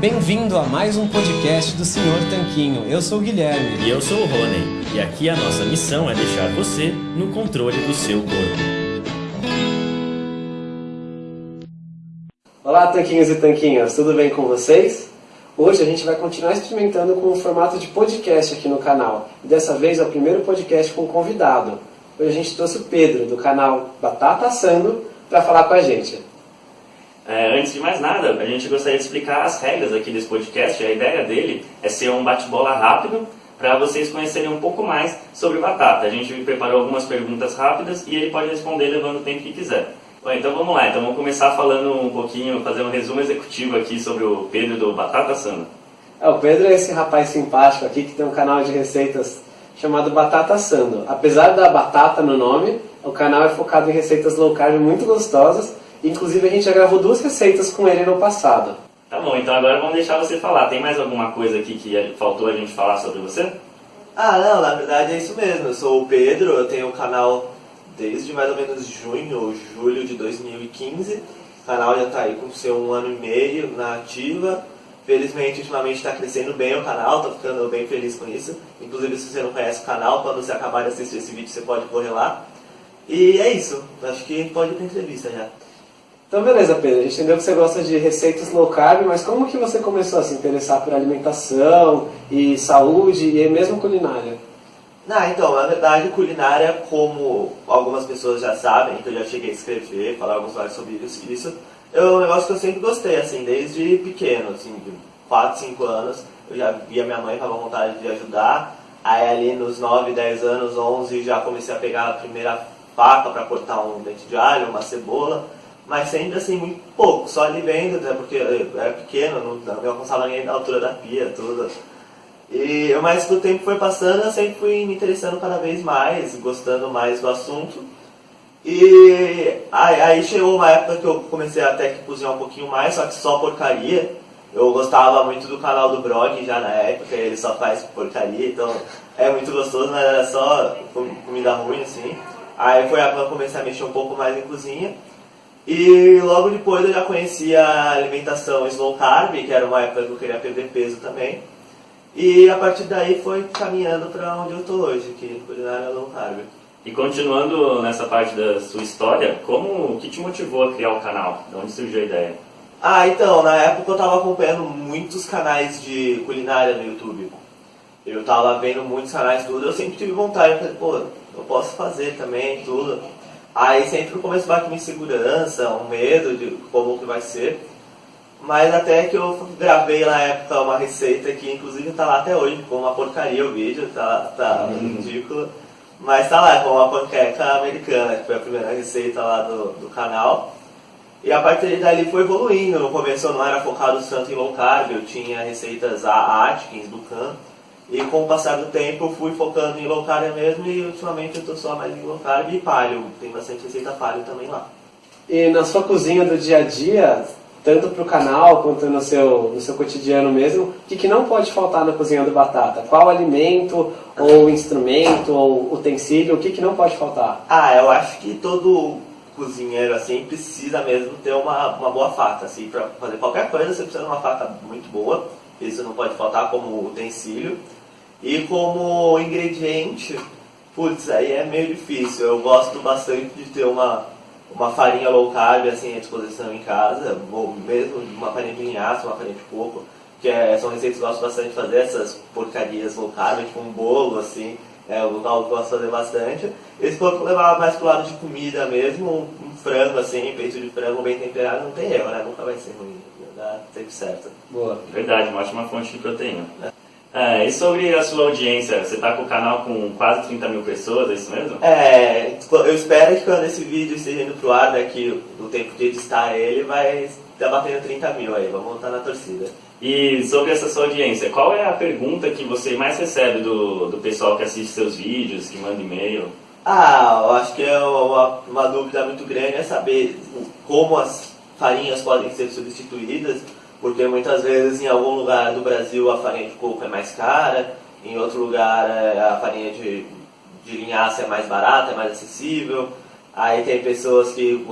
Bem-vindo a mais um podcast do Senhor Tanquinho. Eu sou o Guilherme. E eu sou o Rony. E aqui a nossa missão é deixar você no controle do seu corpo. Olá, Tanquinhos e Tanquinhas, tudo bem com vocês? Hoje a gente vai continuar experimentando com o formato de podcast aqui no canal. E dessa vez é o primeiro podcast com convidado. Hoje a gente trouxe o Pedro, do canal Batata Assando, para falar com a gente. É, antes de mais nada, a gente gostaria de explicar as regras aqui desse podcast. A ideia dele é ser um bate-bola rápido para vocês conhecerem um pouco mais sobre batata. A gente preparou algumas perguntas rápidas e ele pode responder levando o tempo que quiser. Bom, então vamos lá. Então vamos começar falando um pouquinho, fazer um resumo executivo aqui sobre o Pedro do Batata Sando. É, o Pedro é esse rapaz simpático aqui que tem um canal de receitas chamado Batata Sando. Apesar da batata no nome, o canal é focado em receitas low carb muito gostosas Inclusive a gente já gravou duas receitas com ele no passado. Tá bom, então agora vamos deixar você falar. Tem mais alguma coisa aqui que faltou a gente falar sobre você? Ah, não, na verdade é isso mesmo. Eu sou o Pedro, eu tenho um canal desde mais ou menos junho ou julho de 2015. O canal já está aí com seu um ano e meio na ativa. Felizmente, ultimamente está crescendo bem o canal, estou ficando bem feliz com isso. Inclusive, se você não conhece o canal, quando você acabar de assistir esse vídeo, você pode correr lá. E é isso, acho que pode ir para entrevista já. Então beleza, Pedro, a gente entendeu que você gosta de receitas low carb, mas como que você começou a se interessar por alimentação e saúde e mesmo culinária? Ah, então, na verdade, culinária, como algumas pessoas já sabem, que eu já cheguei a escrever, falar alguns mais sobre isso, é um negócio que eu sempre gostei, assim, desde pequeno, assim, de 4, 5 anos, eu já via minha mãe com a vontade de ajudar, aí ali nos 9, 10 anos, 11, já comecei a pegar a primeira faca para cortar um dente de alho, uma cebola, mas sempre assim, muito pouco, só ali vendo, né, porque eu era pequeno, não, não alcançava nem a altura da pia, tudo. E, mas o tempo foi passando, eu sempre fui me interessando cada vez mais, gostando mais do assunto. E aí, aí chegou uma época que eu comecei até que cozinhar um pouquinho mais, só que só porcaria. Eu gostava muito do canal do Brog já na época, ele só faz porcaria, então é muito gostoso, mas era só comida ruim assim. Aí foi a época que eu comecei a mexer um pouco mais em cozinha. E logo depois eu já conhecia a alimentação slow carb, que era uma época que eu queria perder peso também. E a partir daí foi caminhando para onde eu estou hoje, que culinária low carb. E continuando nessa parte da sua história, como o que te motivou a criar o canal? De onde surgiu a ideia? Ah, então, na época eu estava acompanhando muitos canais de culinária no YouTube. Eu estava vendo muitos canais tudo, eu sempre tive vontade, eu falei, pô, eu posso fazer também tudo. Aí sempre no começo bate uma insegurança, um medo de como que vai ser. Mas até que eu gravei na época uma receita que inclusive tá lá até hoje, ficou uma porcaria o vídeo, tá, tá uhum. ridículo. Mas tá lá, com uma panqueca americana, que foi a primeira receita lá do, do canal. E a partir dali foi evoluindo. No começo eu não era focado tanto em low carb, eu tinha receitas a Atkins, do Can. E com o passar do tempo eu fui focando em low carb mesmo e ultimamente eu estou só mais em low carb e paleo. Tem bastante receita paleo também lá. E na sua cozinha do dia a dia, tanto para o canal quanto no seu, no seu cotidiano mesmo, o que, que não pode faltar na cozinha do Batata? Qual alimento, ou instrumento, ou utensílio, o que, que não pode faltar? Ah, eu acho que todo cozinheiro assim precisa mesmo ter uma, uma boa faca. Assim, para fazer qualquer coisa você precisa de uma faca muito boa, isso não pode faltar como utensílio. E como ingrediente, putz, aí é meio difícil. Eu gosto bastante de ter uma, uma farinha low carb assim à disposição em casa, ou mesmo uma farinha de linhaça, uma farinha de coco, que é, são receitas que eu gosto bastante de fazer, essas porcarias low carb, tipo um bolo assim, é o local que eu gosto de fazer bastante. E se for levar mais pro lado de comida mesmo, um, um frango assim, peito de frango bem temperado, não tem erro, né? Nunca vai ser ruim, dá sempre certo. Boa. Verdade, uma ótima fonte de proteína. É. É, e sobre a sua audiência, você está com o canal com quase 30 mil pessoas, é isso mesmo? É, eu espero que quando esse vídeo esteja indo pro ar, daqui no tempo de editar ele, vai estar batendo 30 mil aí, vamos estar na torcida. E sobre essa sua audiência, qual é a pergunta que você mais recebe do, do pessoal que assiste seus vídeos, que manda e-mail? Ah, eu acho que é uma, uma dúvida muito grande é saber como as farinhas podem ser substituídas porque muitas vezes em algum lugar do Brasil a farinha de coco é mais cara, em outro lugar é, a farinha de, de linhaça é mais barata, é mais acessível. Aí tem pessoas que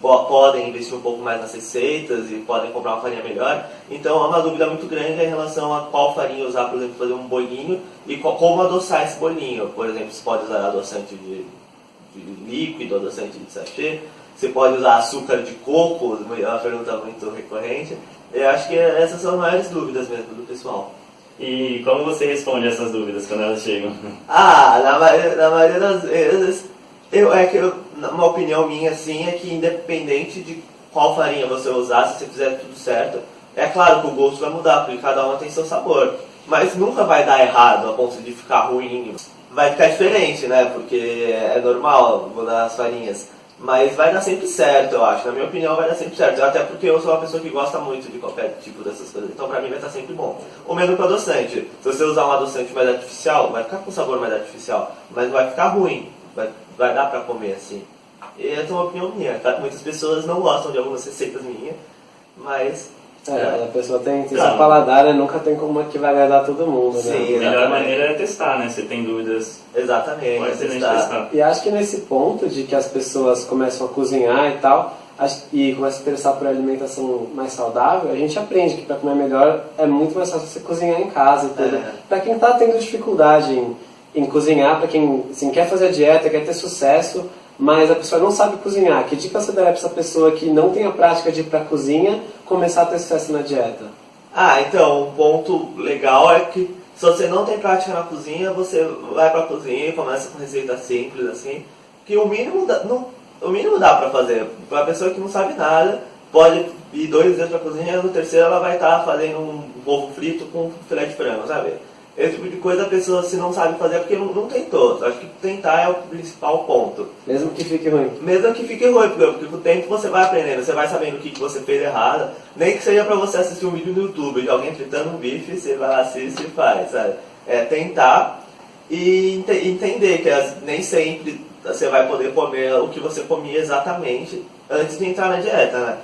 po- podem investir um pouco mais nas receitas e podem comprar uma farinha melhor. Então é uma dúvida muito grande em relação a qual farinha usar, por exemplo, fazer um bolinho e co- como adoçar esse bolinho. Por exemplo, você pode usar adoçante de, de líquido, adoçante de sachê, você pode usar açúcar de coco, é uma pergunta muito recorrente. Eu acho que essas são as maiores dúvidas mesmo do pessoal. E como você responde essas dúvidas quando elas chegam? Ah, na maioria, na maioria das vezes, eu, é que eu, uma opinião minha assim é que independente de qual farinha você usar, se você fizer tudo certo, é claro que o gosto vai mudar, porque cada uma tem seu sabor. Mas nunca vai dar errado a ponto de ficar ruim. Vai ficar diferente, né? Porque é normal mudar as farinhas. Mas vai dar sempre certo, eu acho. Na minha opinião, vai dar sempre certo. Até porque eu sou uma pessoa que gosta muito de qualquer tipo dessas coisas. Então, pra mim, vai estar sempre bom. O mesmo com adoçante. Se você usar um adoçante mais artificial, vai ficar com sabor mais artificial. Mas vai ficar ruim. Vai, vai dar pra comer assim. E essa é uma opinião minha. Muitas pessoas não gostam de algumas receitas minhas. Mas... É, a pessoa tem, tem Claro. seu paladar, né? Nunca tem como que vai agradar todo mundo, né? Sim. A melhor Exatamente. maneira é testar, né? Você tem dúvidas, Exatamente. pode ser testar. testar. E acho que nesse ponto de que as pessoas começam a cozinhar e tal, e começam a se interessar por alimentação mais saudável, a gente aprende que para comer melhor é muito mais fácil você cozinhar em casa e tudo. É. Para quem está tendo dificuldade em, em cozinhar, para quem assim, quer fazer a dieta, quer ter sucesso, mas a pessoa não sabe cozinhar, que dica você daria para essa pessoa que não tem a prática de ir para a cozinha começar a ter sucesso na dieta? Ah, então, um ponto legal é que se você não tem prática na cozinha, você vai pra cozinha e começa com receita simples, assim, que o mínimo dá, não, o mínimo dá pra fazer. Pra pessoa que não sabe nada, pode ir dois dias pra cozinha, no terceiro ela vai estar fazendo um ovo frito com filé de frango, sabe? Esse tipo de coisa a pessoa se não sabe fazer é porque não, não tentou. Acho que tentar é o principal ponto. Mesmo que fique ruim. Mesmo que fique ruim, porque, com o tempo você vai aprendendo, você vai sabendo o que, que você fez errado. Nem que seja pra você assistir um vídeo no YouTube de alguém fritando um bife, você vai lá, assiste e faz, sabe? É tentar e ente- entender que as- nem sempre você vai poder comer o que você comia exatamente antes de entrar na dieta, né?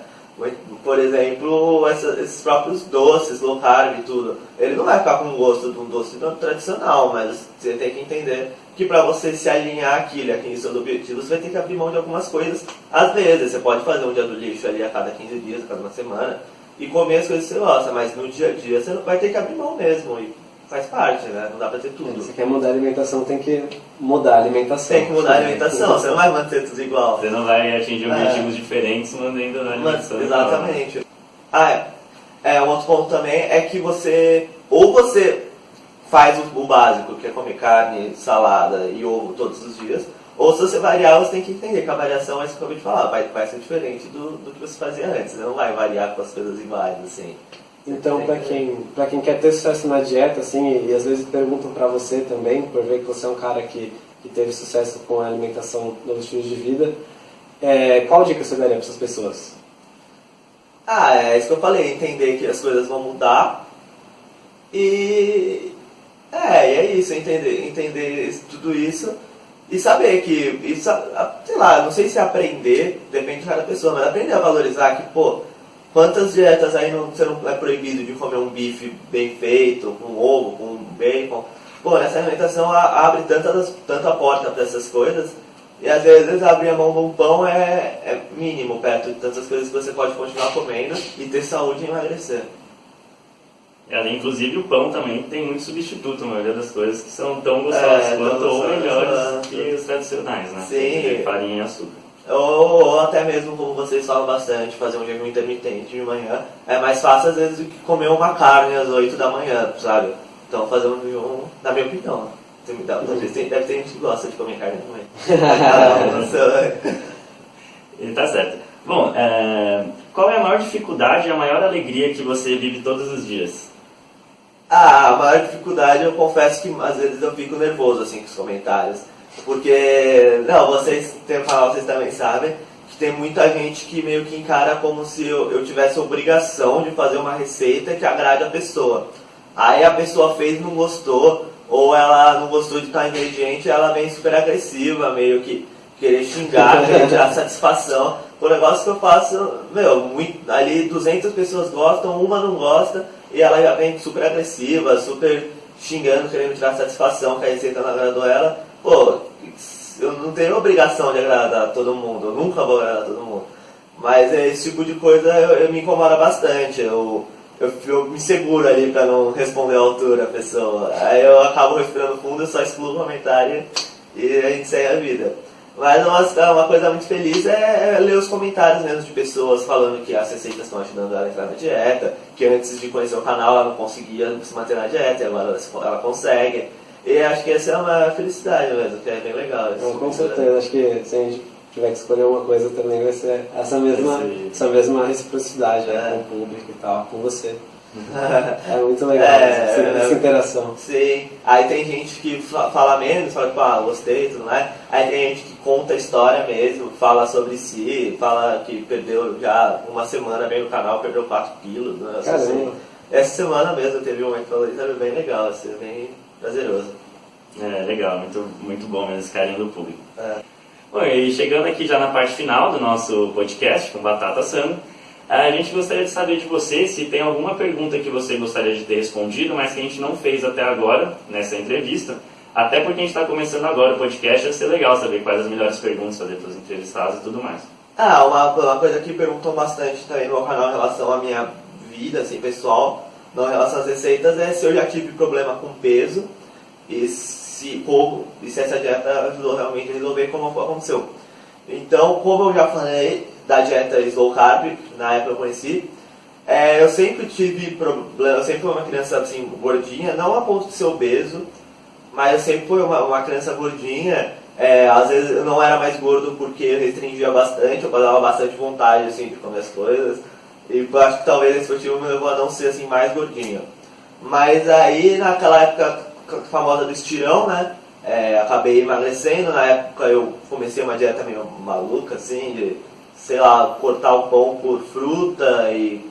Por exemplo, essa- esses próprios doces, low carb e tudo, ele não vai ficar com o gosto de um doce tradicional, mas você tem que entender que para você se alinhar aquilo, atingir seus objetivos, você vai ter que abrir mão de algumas coisas. Às vezes, você pode fazer um dia do lixo ali a cada 15 dias, a cada uma semana, e comer as coisas que você gosta, mas no dia a dia você vai ter que abrir mão mesmo, e faz parte, né? Não dá pra ter tudo. Se quer mudar a alimentação, tem que mudar a alimentação. Tem que mudar a alimentação, você não vai manter tudo igual. Você não vai atingir É. objetivos diferentes mantendo a Mas, alimentação. exatamente. Ah, é. é. Um outro ponto também é que você, ou você faz o, o básico, que é comer carne, salada e ovo todos os dias, ou se você variar, você tem que entender que a variação é isso que eu acabei de falar, vai, vai ser diferente do, do que você fazia antes, você não vai variar com as coisas iguais, assim. Então, para quem, pra quem quer ter sucesso na dieta, assim, e, e às vezes perguntam para você também, por ver que você é um cara que, que teve sucesso com a alimentação, novos estilos de vida, é, qual dica você daria para essas pessoas? Ah, é isso que eu falei, entender que as coisas vão mudar e é, e é isso, entender, entender tudo isso e saber que, a- sei lá, não sei se aprender, depende de cada pessoa, mas aprender a valorizar que, pô, quantas dietas aí não, você não é proibido de comer um bife bem feito, com ovo, com bacon. Pô, essa alimentação abre tantas, tanta porta para essas coisas e às vezes abrir a mão de um pão é, é mínimo perto de tantas coisas que você pode continuar comendo e ter saúde e emagrecer. É, inclusive o pão também tem muito substituto, a maioria das coisas que são tão gostosas É, quanto ou melhores quanto. que os tradicionais, né? Sim. Farinha e açúcar. Ou, ou até mesmo, como vocês falam bastante, fazer um jejum intermitente de manhã é mais fácil às vezes do que comer uma carne às 8 da manhã, sabe? Então fazer um jejum, na minha opinião, tem- deve ter gente que gosta de comer carne também. Tá certo. Bom, é, qual é a maior dificuldade e a maior alegria que você vive todos os dias? Ah, a maior dificuldade eu confesso que às vezes eu fico nervoso assim com os comentários. Porque, não, vocês que falar, vocês também sabem, que tem muita gente que meio que encara como se eu, eu tivesse obrigação de fazer uma receita que agrade a pessoa. Aí a pessoa fez não gostou, ou ela não gostou de tal ingrediente, ela vem super agressiva, meio que querer xingar, querer tirar satisfação. O negócio que eu faço, meu, muito, ali 200 pessoas gostam, uma não gosta, e ela já vem super agressiva, super xingando, querendo tirar satisfação que a receita não agradou ela. Pô, eu não tenho obrigação de agradar todo mundo, eu nunca vou agradar todo mundo. Mas esse tipo de coisa eu, eu me incomoda bastante. Eu, eu, eu me seguro ali pra não responder à altura a pessoa. Aí eu acabo respirando fundo, eu só excluo o comentário e a gente segue a vida. Mas uma, uma coisa muito feliz é, é ler os comentários mesmo de pessoas falando que as receitas estão ajudando ela a entrar na dieta, que antes de conhecer o canal ela não conseguia se manter na dieta, agora ela consegue. E acho que essa é uma felicidade mesmo, que é bem legal. Então, com certeza, acho que se a gente tiver que escolher uma coisa também vai ser essa mesma, essa mesma reciprocidade né, com o público e tal, com você. É muito legal É, essa, é, essa interação. Sim, aí tem gente que fa- fala menos, fala tipo, ah, gostei e tudo mais. Aí tem gente que conta a história mesmo, fala sobre si, fala que perdeu já uma semana bem no canal, perdeu 4 quilos. Né, essa semana. Essa semana mesmo teve um momento que falou isso, era bem legal, assim, bem prazeroso. É, legal, muito, muito bom mesmo esse carinho do público. É. Bom, e chegando aqui já na parte final do nosso podcast com Batata Sano, a gente gostaria de saber de você se tem alguma pergunta que você gostaria de ter respondido, mas que a gente não fez até agora nessa entrevista. Até porque a gente está começando agora o podcast, vai ser legal saber quais as melhores perguntas fazer para os entrevistados e tudo mais. Ah, uma, uma coisa que perguntou bastante também no meu canal em relação à minha vida, assim, pessoal, não em relação às receitas, é se eu já tive problema com peso e se como, e se essa dieta ajudou realmente a resolver como aconteceu. Então, como eu já falei da dieta slow carb, na época eu conheci, é, eu sempre tive problema, eu sempre fui uma criança assim, gordinha, não a ponto de ser obeso, mas eu sempre fui uma, uma criança gordinha. É, às vezes eu não era mais gordo porque eu restringia bastante, eu dava bastante vontade assim, de comer as coisas. E acho que talvez esse motivo me levou a não ser assim, mais gordinho. Mas aí naquela época famosa do estirão, né? é, acabei emagrecendo. Na época eu comecei uma dieta meio maluca, assim, de, sei lá, cortar o pão por fruta e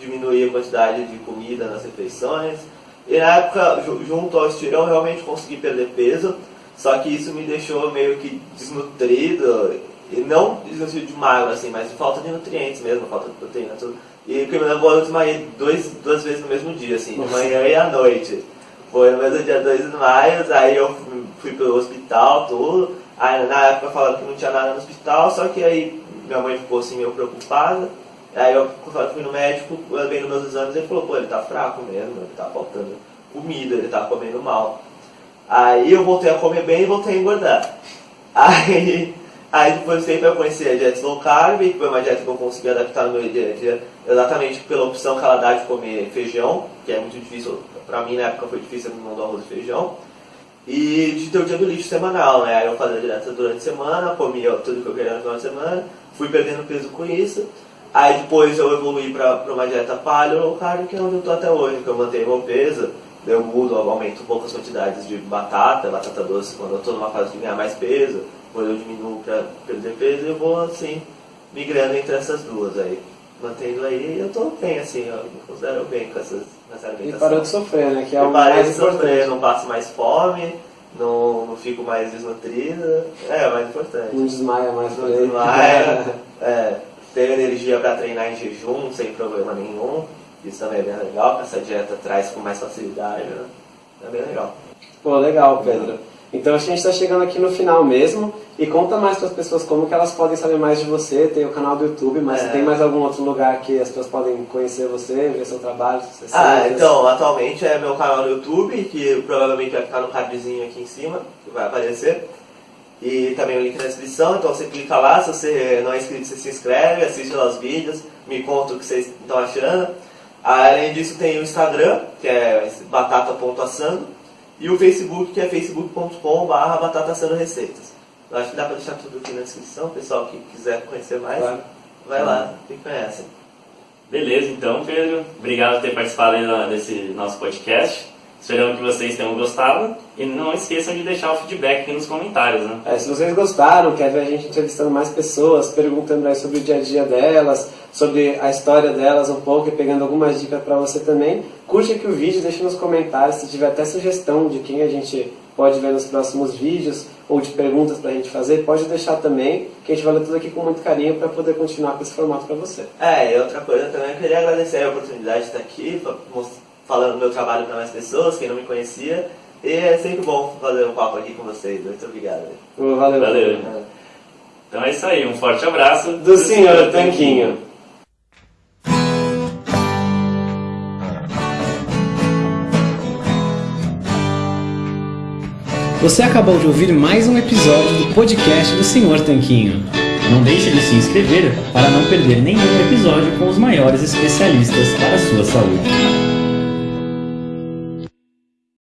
diminuir a quantidade de comida nas refeições. E na época, ju- junto ao estirão, realmente consegui perder peso, só que isso me deixou meio que desnutrido, e não desnutrido de magro, assim, mas de falta de nutrientes mesmo, falta de proteína, tudo. E o que me levou a desmaiar dois, duas vezes no mesmo dia, assim, de Nossa. manhã e à noite. Foi no mesmo dia 2 de maio, aí eu fui- pro hospital, tudo. Aí na época falaram que não tinha nada no hospital, só que aí minha mãe ficou assim meio preocupada. Aí eu fui no médico, vendo meus exames, ele falou, pô, ele tá fraco mesmo, ele tá faltando comida, ele tá comendo mal. Aí eu voltei a comer bem e voltei a engordar. Aí, aí depois de tempo eu conheci a dieta low carb, que foi uma dieta que eu consegui adaptar no meu dia a dia, exatamente pela opção que ela dá de comer feijão, que é muito difícil, pra mim na época foi difícil mão do arroz e feijão. E de ter o dia do lixo semanal, né? Aí eu fazia dieta durante a semana, comia tudo que eu queria no final de semana, fui perdendo peso com isso. Aí depois eu evoluí para uma dieta paleo low carb, que é onde eu tô até hoje, que eu mantenho meu peso, eu mudo, eu aumento poucas quantidades de batata, batata doce, quando eu tô numa fase de ganhar mais peso, quando eu diminuo para perder peso, eu vou assim, migrando entre essas duas aí. Mantendo aí, eu tô bem assim, eu me considero bem com essas, nessa E parou de sofrer, né? Que é o mais de sofrer, não passo mais fome, não, não fico mais desnutrido. É, o mais importante. Não desmaia mais Não desmaia, é, tenho energia para treinar em jejum sem problema nenhum. Isso também é bem legal, essa dieta traz com mais facilidade. Né? É bem legal. Pô, legal, Pedro. Então acho que a gente está chegando aqui no final mesmo. E conta mais para as pessoas como que elas podem saber mais de você. Tem o canal do YouTube, mas É. tem mais algum outro lugar que as pessoas podem conhecer você, ver seu trabalho, Ah, então, atualmente é meu canal no YouTube, que provavelmente vai ficar no cardzinho aqui em cima, que vai aparecer. E também o link na descrição, então você clica lá, se você não é inscrito, você se inscreve, assiste lá os vídeos, me conta o que vocês estão achando. Além disso tem o Instagram, que é batata.assando, e o Facebook, que é facebook.com.br batatassandorreceitas. Eu acho que dá pra deixar tudo aqui na descrição, o pessoal que quiser conhecer mais, Claro. vai lá e conhece. Beleza, então, Pedro. Obrigado por ter participado desse nosso podcast. Esperamos que vocês tenham gostado. E não esqueçam de deixar o feedback aqui nos comentários, né? É, se vocês gostaram, quer ver a gente entrevistando mais pessoas, perguntando aí sobre o dia a dia delas, sobre a história delas um pouco e pegando algumas dicas para você também, curte aqui o vídeo, deixe nos comentários se tiver até sugestão de quem a gente pode ver nos próximos vídeos ou de perguntas para a gente fazer, pode deixar também, que a gente vai ler tudo aqui com muito carinho para poder continuar com esse formato para você. É, e outra coisa também, eu queria agradecer a oportunidade de estar aqui, falando do meu trabalho para mais pessoas, quem não me conhecia. E é sempre bom fazer um papo aqui com vocês. Muito obrigado. Valeu. Valeu. Então é isso aí, um forte abraço do Senhor Tanquinho. Você acabou de ouvir mais um episódio do podcast do Senhor Tanquinho. Não deixe de se inscrever para não perder nenhum episódio com os maiores especialistas para a sua saúde.